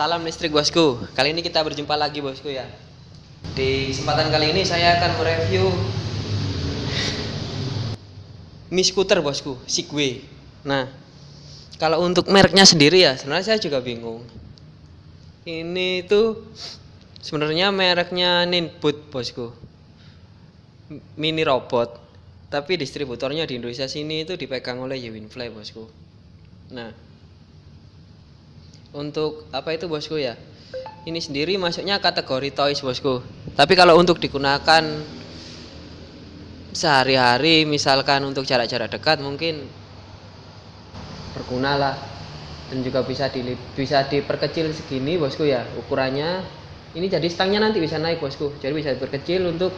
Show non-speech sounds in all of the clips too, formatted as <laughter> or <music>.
Salam listrik bosku. Kali ini kita berjumpa lagi bosku ya. Di kesempatan kali ini saya akan mereview Mi Scooter bosku, Sigway. Nah, kalau untuk mereknya sendiri ya, sebenarnya saya juga bingung. Ini tuh sebenarnya mereknya Ninbot bosku. Mini robot. Tapi distributornya di Indonesia sini itu dipegang oleh Yewinfly bosku. Nah, untuk apa itu bosku ya? Ini sendiri masuknya kategori toys bosku. Tapi kalau untuk digunakan sehari-hari misalkan untuk jarak-jarak dekat mungkin berguna lah. Dan juga bisa di bisa diperkecil segini bosku ya ukurannya. Ini jadi stangnya nanti bisa naik bosku. Jadi bisa diperkecil untuk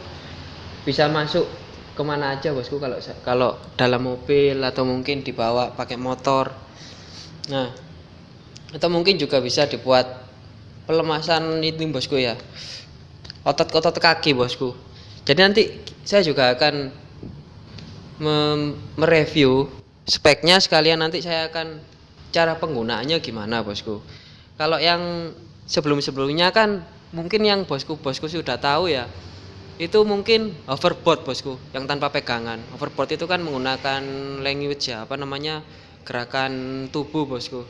bisa masuk ke mana aja bosku kalau kalau dalam mobil atau mungkin dibawa pakai motor. Nah atau mungkin juga bisa dibuat pelemasan itu bosku ya. Otot-otot kaki bosku. Jadi nanti saya juga akan mereview speknya sekalian. Nanti saya akan cara penggunaannya gimana bosku. Kalau yang sebelum-sebelumnya kan mungkin yang bosku-bosku sudah tahu ya. Itu mungkin hoverboard bosku yang tanpa pegangan. Hoverboard itu kan menggunakan language ya apa namanya gerakan tubuh bosku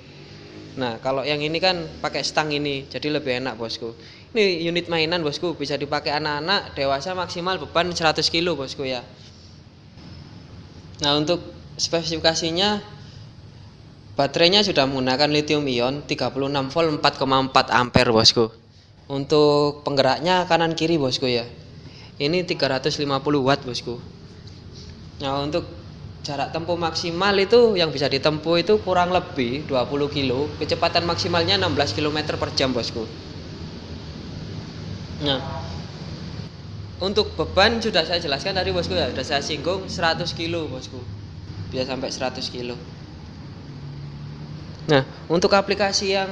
Nah, kalau yang ini kan pakai stang ini, jadi lebih enak bosku. Ini unit mainan bosku, bisa dipakai anak-anak, dewasa maksimal beban 100 kilo bosku ya. Nah, untuk spesifikasinya baterainya sudah menggunakan lithium ion 36 volt 4,4 ampere bosku. Untuk penggeraknya kanan kiri bosku ya. Ini 350 watt bosku. Nah, untuk jarak tempuh maksimal itu yang bisa ditempuh itu kurang lebih 20 kilo. Kecepatan maksimalnya 16 km per jam bosku. Nah untuk beban sudah saya jelaskan tadi bosku ya. Sudah saya singgung 100 kilo bosku. Bisa sampai 100 kilo. Nah untuk aplikasi yang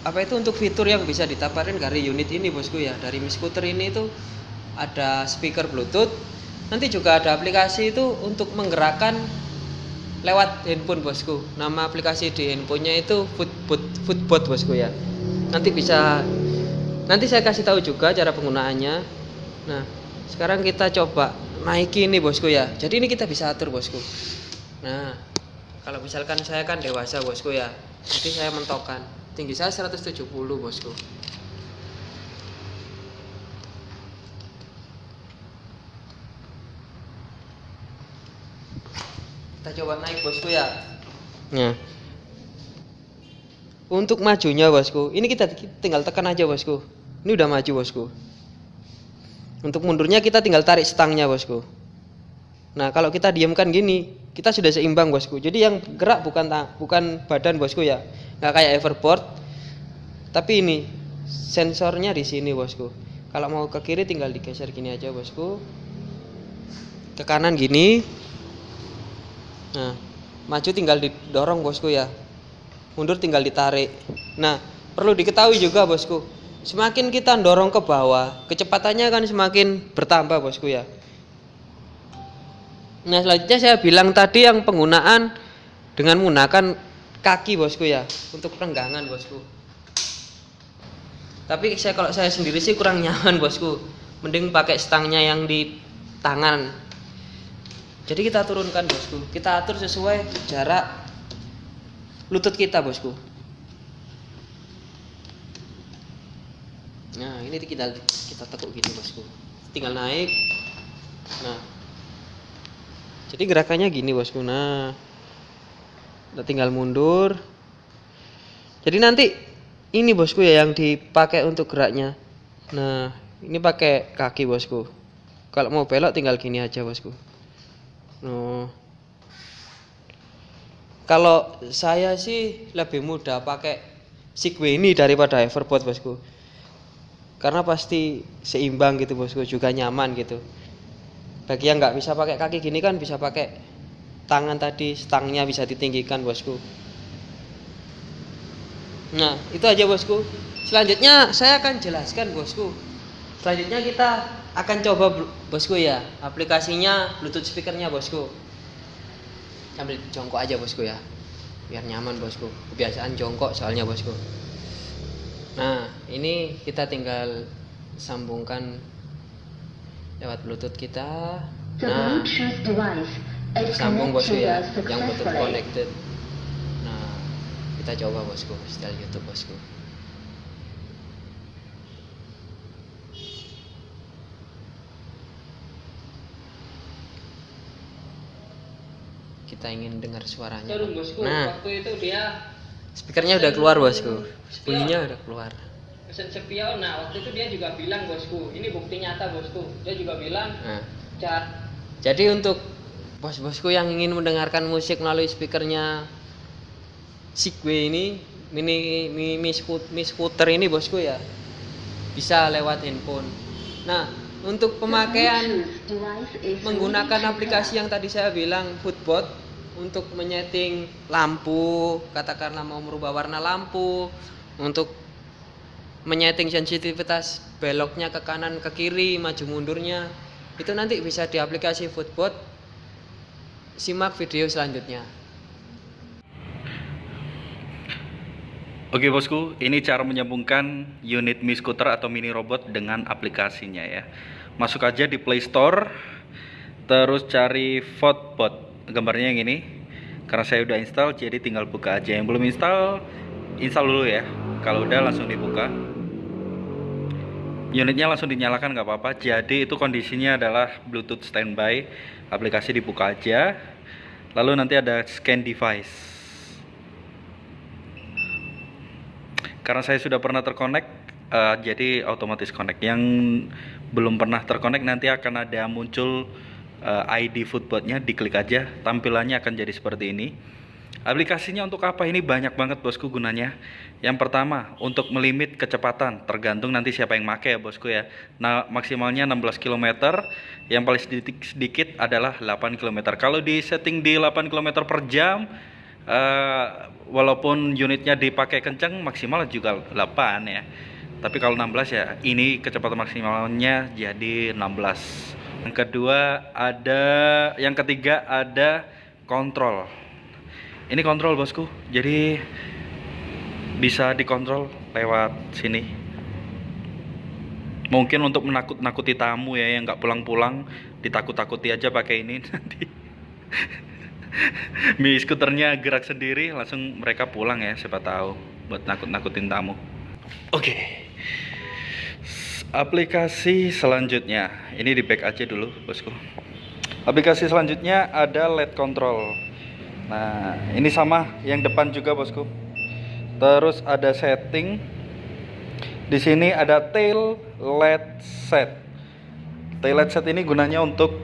apa itu untuk fitur yang bisa ditaparin dari unit ini bosku ya. Dari Mi Scooter ini itu ada speaker bluetooth nanti juga ada aplikasi itu untuk menggerakkan lewat handphone bosku. Nama aplikasi di handphonenya itu footbot bosku ya. Nanti bisa nanti saya kasih tahu juga cara penggunaannya. Nah sekarang kita coba naiki ini bosku ya. Jadi ini kita bisa atur bosku. Nah kalau misalkan saya kan dewasa bosku ya. Nanti saya mentokan tinggi saya 170 bosku kita coba naik bosku ya. Nah untuk majunya bosku ini kita tinggal tekan aja bosku. Ini udah maju bosku. Untuk mundurnya kita tinggal tarik stangnya bosku. Nah kalau kita diamkan gini kita sudah seimbang bosku. Jadi yang gerak bukan bukan badan bosku ya. Nggak kayak everboard tapi ini sensornya di sini bosku. Kalau mau ke kiri tinggal digeser gini aja bosku. Ke kanan gini Nah, maju tinggal didorong bosku ya. Mundur tinggal ditarik. Nah, perlu diketahui juga bosku. Semakin kita dorong ke bawah, kecepatannya akan semakin bertambah bosku ya. Nah, selanjutnya saya bilang tadi yang penggunaan dengan menggunakan kaki bosku ya untuk perenggangan bosku. Tapi saya kalau saya sendiri sih kurang nyaman bosku. Mending pakai stangnya yang di tangan jadi kita turunkan bosku. Kita atur sesuai jarak lutut kita bosku. Nah ini kita kita tekuk gini bosku. Tinggal naik. Nah. Jadi gerakannya gini bosku. Nah. Kita tinggal mundur. Jadi nanti ini bosku ya yang dipakai untuk geraknya. Nah ini pakai kaki bosku. Kalau mau belok tinggal gini aja bosku Oh. Kalau saya sih lebih mudah pakai Sigway ini daripada Everboard bosku. Karena pasti seimbang gitu bosku, juga nyaman gitu. Bagi yang nggak bisa pakai kaki gini kan bisa pakai tangan tadi, stangnya bisa ditinggikan bosku. Nah, itu aja bosku. Selanjutnya saya akan jelaskan bosku. Selanjutnya kita akan coba bosku ya aplikasinya bluetooth speakernya bosku. Ambil jongkok aja bosku ya biar nyaman bosku. Kebiasaan jongkok soalnya bosku. Nah ini kita tinggal sambungkan lewat bluetooth kita. Nah sambung bosku ya yang bluetooth connected. Nah kita coba bosku setel youtube bosku kita ingin dengar suaranya. Turun bosku, nah waktu itu dia speakernya udah keluar bosku. Bunyinya udah keluar. Pesen spion, nah waktu itu dia juga bilang bosku, ini bukti nyata bosku, dia juga bilang, nah. Cat, Jadi untuk bos-bosku yang ingin mendengarkan musik melalui speakernya Sigway ini, mini mini mi, scoot- mi scooter ini bosku ya, bisa lewat handphone. Nah, untuk pemakaian is menggunakan aplikasi yang tadi saya bilang Footbot untuk menyeting lampu, katakanlah mau merubah warna lampu, untuk menyeting sensitivitas beloknya ke kanan ke kiri, maju mundurnya. Itu nanti bisa di aplikasi Footbot. Simak video selanjutnya. Oke bosku, ini cara menyambungkan unit Mi Scooter atau mini robot dengan aplikasinya ya. Masuk aja di Play Store, terus cari Footbot. Gambarnya yang ini. Karena saya udah install, jadi tinggal buka aja. Yang belum install, install dulu ya. Kalau udah langsung dibuka. Unitnya langsung dinyalakan nggak apa-apa. Jadi itu kondisinya adalah Bluetooth standby. Aplikasi dibuka aja. Lalu nanti ada scan device. karena saya sudah pernah terkonek eh, jadi otomatis connect yang belum pernah terkonek nanti akan ada muncul eh, ID footbotnya diklik aja tampilannya akan jadi seperti ini. Aplikasinya untuk apa? Ini banyak banget bosku gunanya. Yang pertama untuk melimit kecepatan tergantung nanti siapa yang make ya bosku ya. Nah maksimalnya 16 km yang paling sedikit, sedikit adalah 8 km kalau di setting di 8 km per jam eh, walaupun unitnya dipakai kenceng maksimal juga 8 ya. Tapi kalau 16 ya ini kecepatan maksimalnya jadi 16 yang kedua ada yang ketiga ada kontrol ini kontrol bosku jadi bisa dikontrol lewat sini mungkin untuk menakut-nakuti tamu ya yang nggak pulang-pulang ditakut-takuti aja pakai ini <laughs> nanti Mi skuternya gerak sendiri langsung mereka pulang ya siapa tahu buat nakut-nakutin tamu. Oke. S- Aplikasi selanjutnya. Ini di back aja dulu, Bosku. Aplikasi selanjutnya ada LED control. Nah, ini sama yang depan juga, Bosku. Terus ada setting. Di sini ada tail LED set. Tail LED set ini gunanya untuk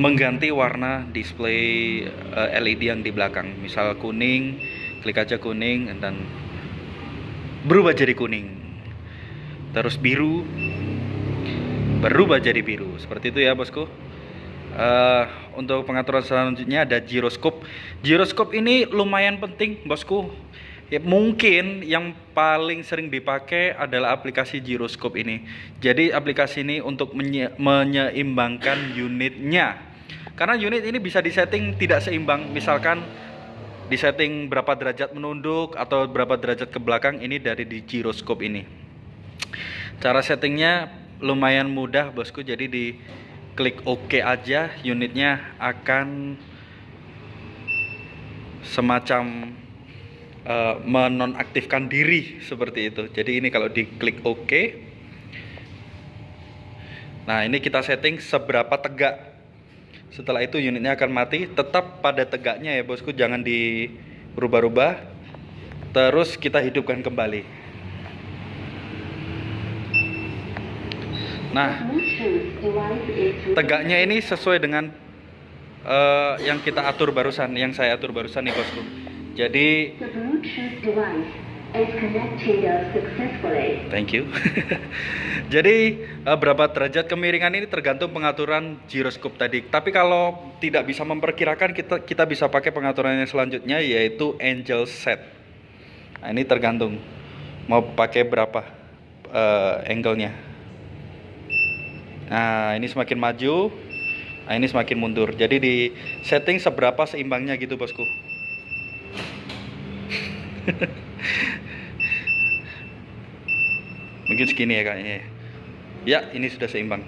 mengganti warna display eh, LED yang di belakang. Misal kuning, klik aja kuning dan berubah jadi kuning. Terus biru berubah jadi biru. Seperti itu ya, Bosku. Eh, untuk pengaturan selanjutnya ada gyroscope. Gyroscope ini lumayan penting, Bosku. Ya, mungkin yang paling sering dipakai adalah aplikasi gyroscope ini. Jadi aplikasi ini untuk menye- menyeimbangkan unitnya. Karena unit ini bisa disetting tidak seimbang. Misalkan disetting berapa derajat menunduk atau berapa derajat ke belakang ini dari di gyroscope ini. Cara settingnya lumayan mudah bosku. Jadi di klik OK aja unitnya akan semacam eh, menonaktifkan diri seperti itu. Jadi ini kalau diklik OK. Nah, ini kita setting seberapa tegak. Setelah itu unitnya akan mati, tetap pada tegaknya ya, Bosku, jangan dirubah-rubah. Terus kita hidupkan kembali. Nah, tegaknya ini sesuai dengan eh, yang kita atur barusan, yang saya atur barusan nih, Bosku. Jadi. Thank you. <laughs> Jadi eh, berapa derajat kemiringan ini tergantung pengaturan gyroscope tadi. Tapi kalau tidak bisa memperkirakan kita kita bisa pakai pengaturan yang selanjutnya yaitu angel set. Nah, ini tergantung mau pakai berapa eh, angle-nya. Nah, ini semakin maju, nah ini semakin mundur. Jadi di setting seberapa seimbangnya gitu, Bosku. <laughs> Mungkin segini ya kayaknya. ya. Ini sudah seimbang.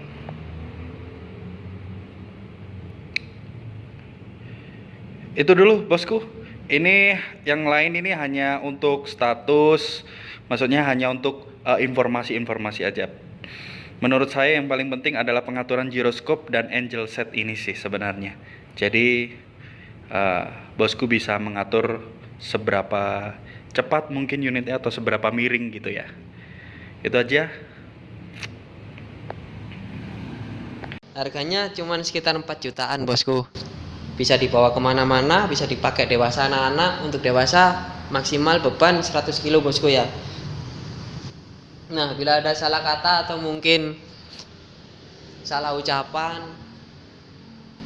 Itu dulu bosku. Ini yang lain ini hanya untuk status, maksudnya hanya untuk eh, informasi-informasi aja. Menurut saya yang paling penting adalah pengaturan giroskop dan angel set ini sih sebenarnya. Jadi eh, bosku bisa mengatur seberapa cepat mungkin unitnya atau seberapa miring gitu ya. Itu aja. Harganya cuman sekitar 4 jutaan bosku. Bisa dibawa ke mana-mana, bisa dipakai dewasa anak-anak. Untuk dewasa maksimal beban 100 kilo bosku ya. Nah, bila ada salah kata atau mungkin salah ucapan,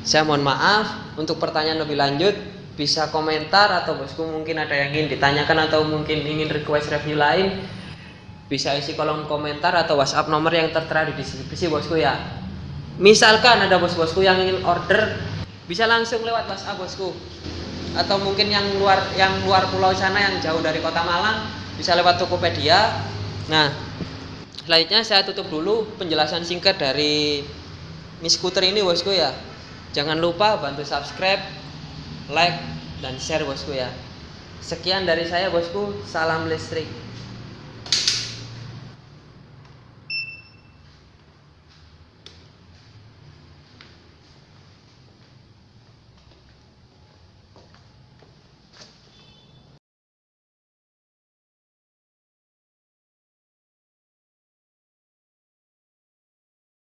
saya mohon maaf. Untuk pertanyaan lebih lanjut, bisa komentar atau bosku mungkin ada yang ingin ditanyakan atau mungkin ingin request review lain, bisa isi kolom komentar atau WhatsApp nomor yang tertera di deskripsi bosku ya. Misalkan ada bos-bosku yang ingin order, bisa langsung lewat WhatsApp bosku. Atau mungkin yang luar yang luar pulau sana yang jauh dari kota Malang, bisa lewat Tokopedia. Nah, selanjutnya saya tutup dulu penjelasan singkat dari Mi Scooter ini bosku ya. Jangan lupa bantu subscribe, like, dan share bosku ya. Sekian dari saya bosku, salam listrik.